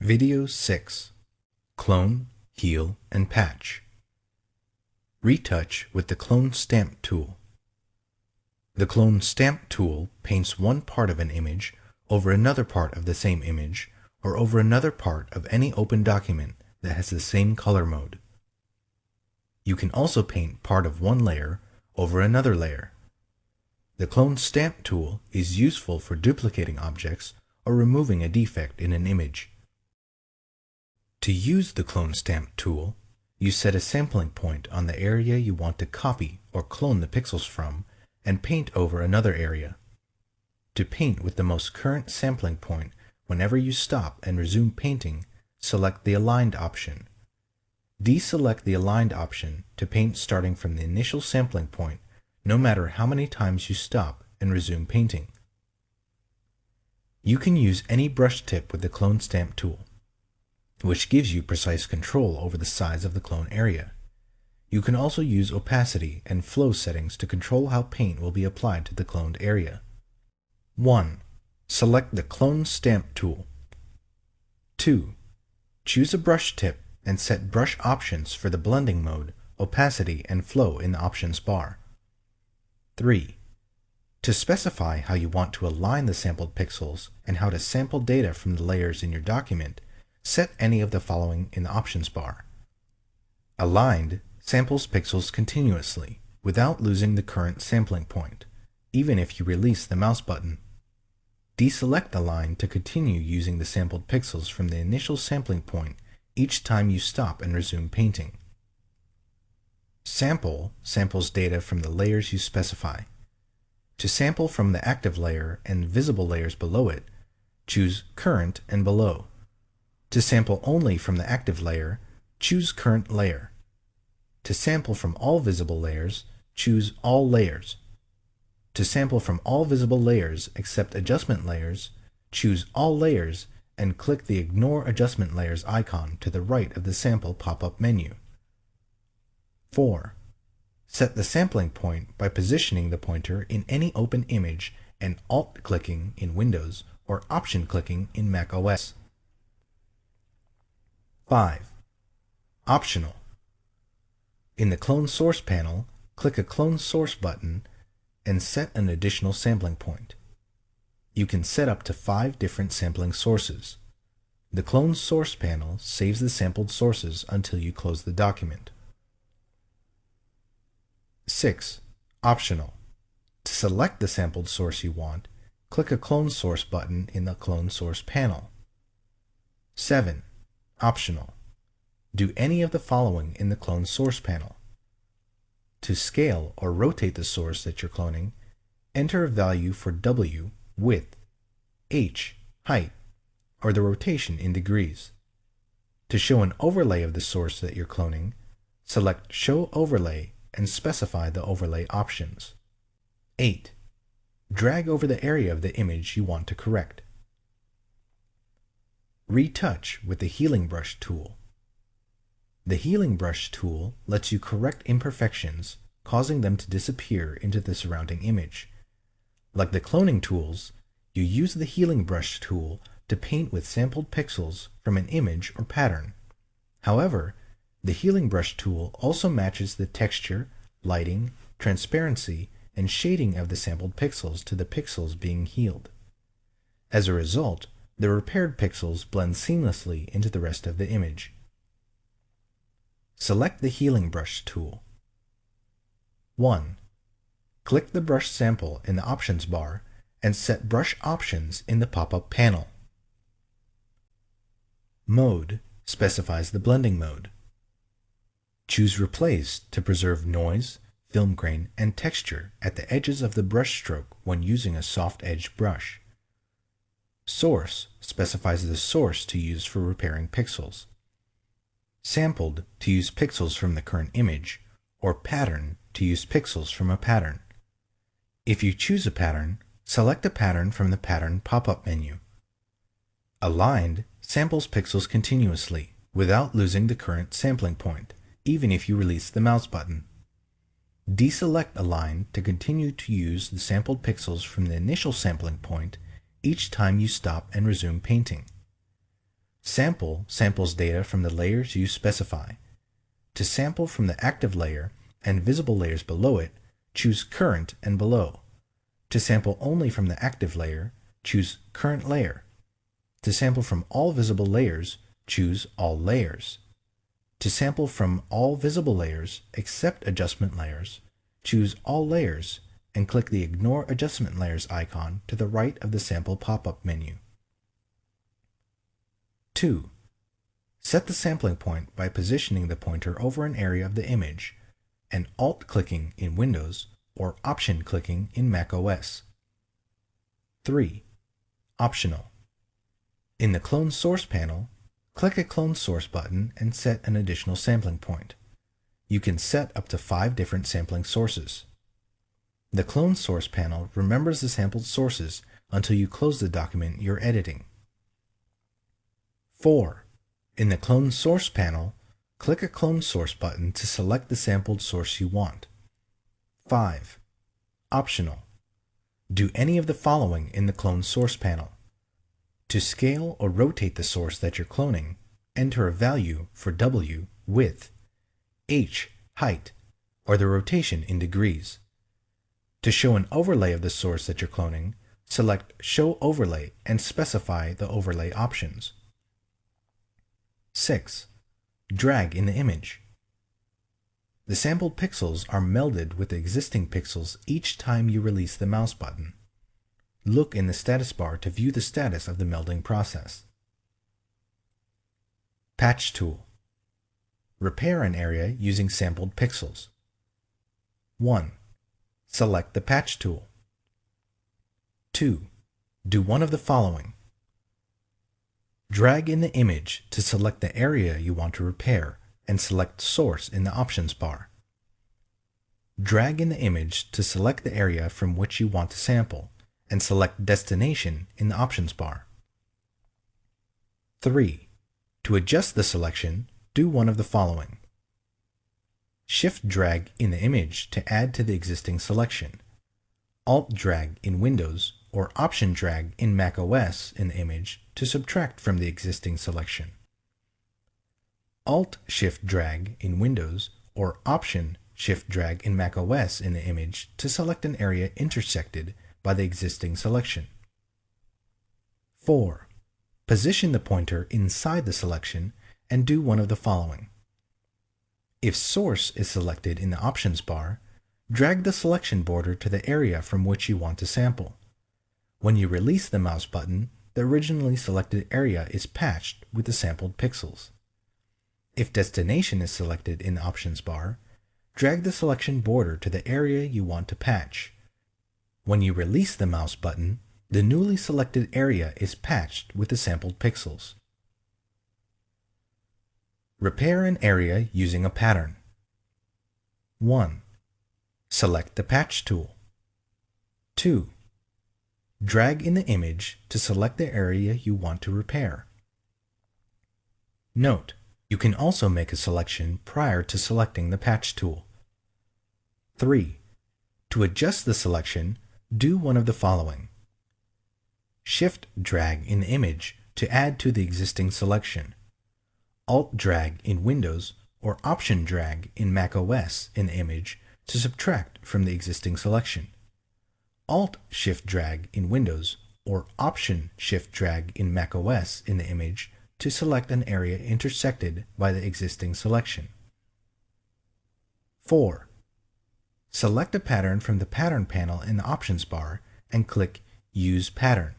Video 6 Clone, Heal, and Patch Retouch with the Clone Stamp tool. The Clone Stamp tool paints one part of an image over another part of the same image or over another part of any open document that has the same color mode. You can also paint part of one layer over another layer. The Clone Stamp tool is useful for duplicating objects or removing a defect in an image. To use the Clone Stamp tool, you set a sampling point on the area you want to copy or clone the pixels from and paint over another area. To paint with the most current sampling point, whenever you stop and resume painting, select the Aligned option. Deselect the Aligned option to paint starting from the initial sampling point, no matter how many times you stop and resume painting. You can use any brush tip with the Clone Stamp tool which gives you precise control over the size of the clone area. You can also use opacity and flow settings to control how paint will be applied to the cloned area. 1. Select the Clone Stamp tool. 2. Choose a brush tip and set brush options for the blending mode, opacity, and flow in the options bar. 3. To specify how you want to align the sampled pixels and how to sample data from the layers in your document, set any of the following in the options bar. Aligned samples pixels continuously without losing the current sampling point, even if you release the mouse button. Deselect Aligned to continue using the sampled pixels from the initial sampling point each time you stop and resume painting. Sample samples data from the layers you specify. To sample from the active layer and visible layers below it, choose Current and Below. To sample only from the active layer, choose Current Layer. To sample from all visible layers, choose All Layers. To sample from all visible layers except adjustment layers, choose All Layers and click the Ignore Adjustment Layers icon to the right of the Sample pop-up menu. 4. Set the sampling point by positioning the pointer in any open image and Alt-clicking in Windows or Option-clicking in Mac OS. 5. Optional. In the Clone Source panel, click a Clone Source button and set an additional sampling point. You can set up to five different sampling sources. The Clone Source panel saves the sampled sources until you close the document. 6. Optional. To select the sampled source you want, click a Clone Source button in the Clone Source panel. 7. Optional. Do any of the following in the Clone Source panel. To scale or rotate the source that you're cloning, enter a value for W, width, H, height, or the rotation in degrees. To show an overlay of the source that you're cloning, select Show Overlay and specify the overlay options. 8. Drag over the area of the image you want to correct. Retouch with the Healing Brush tool. The Healing Brush tool lets you correct imperfections, causing them to disappear into the surrounding image. Like the cloning tools, you use the Healing Brush tool to paint with sampled pixels from an image or pattern. However, the Healing Brush tool also matches the texture, lighting, transparency, and shading of the sampled pixels to the pixels being healed. As a result, the repaired pixels blend seamlessly into the rest of the image. Select the Healing Brush tool. 1. Click the brush sample in the Options bar and set Brush Options in the pop-up panel. Mode specifies the blending mode. Choose Replace to preserve noise, film grain, and texture at the edges of the brush stroke when using a soft edge brush. Source specifies the source to use for repairing pixels. Sampled to use pixels from the current image, or Pattern to use pixels from a pattern. If you choose a pattern, select a pattern from the Pattern pop-up menu. Aligned samples pixels continuously without losing the current sampling point, even if you release the mouse button. Deselect Align to continue to use the sampled pixels from the initial sampling point each time you stop and resume painting. Sample samples data from the layers you specify. To sample from the active layer and visible layers below it, choose Current and Below. To sample only from the active layer, choose Current Layer. To sample from all visible layers, choose All Layers. To sample from all visible layers except adjustment layers, choose All Layers and click the Ignore Adjustment Layers icon to the right of the sample pop-up menu. 2. Set the sampling point by positioning the pointer over an area of the image and Alt-clicking in Windows or Option-clicking in macOS. 3. Optional. In the Clone Source panel, click a Clone Source button and set an additional sampling point. You can set up to five different sampling sources. The Clone Source panel remembers the sampled sources until you close the document you're editing. 4. In the Clone Source panel, click a Clone Source button to select the sampled source you want. 5. Optional. Do any of the following in the Clone Source panel. To scale or rotate the source that you're cloning, enter a value for W, width, H, height, or the rotation in degrees. To show an overlay of the source that you're cloning, select Show Overlay and specify the overlay options. 6. Drag in the image. The sampled pixels are melded with the existing pixels each time you release the mouse button. Look in the status bar to view the status of the melding process. Patch Tool Repair an area using sampled pixels. 1. Select the Patch tool. 2. Do one of the following. Drag in the image to select the area you want to repair and select Source in the Options bar. Drag in the image to select the area from which you want to sample and select Destination in the Options bar. 3. To adjust the selection, do one of the following. Shift drag in the image to add to the existing selection. Alt drag in Windows or Option drag in macOS in the image to subtract from the existing selection. Alt Shift drag in Windows or Option Shift drag in macOS in the image to select an area intersected by the existing selection. 4. Position the pointer inside the selection and do one of the following. If Source is selected in the Options bar, drag the selection border to the area from which you want to sample. When you release the mouse button, the originally selected area is patched with the sampled pixels. If Destination is selected in the Options bar, drag the selection border to the area you want to patch. When you release the mouse button, the newly selected area is patched with the sampled pixels. Repair an area using a pattern. 1. Select the Patch tool. 2. Drag in the image to select the area you want to repair. Note, you can also make a selection prior to selecting the Patch tool. 3. To adjust the selection, do one of the following. Shift drag in the image to add to the existing selection. Alt drag in Windows or Option drag in macOS in the image to subtract from the existing selection. Alt Shift drag in Windows or Option Shift drag in macOS in the image to select an area intersected by the existing selection. 4. Select a pattern from the Pattern panel in the Options bar and click Use Pattern.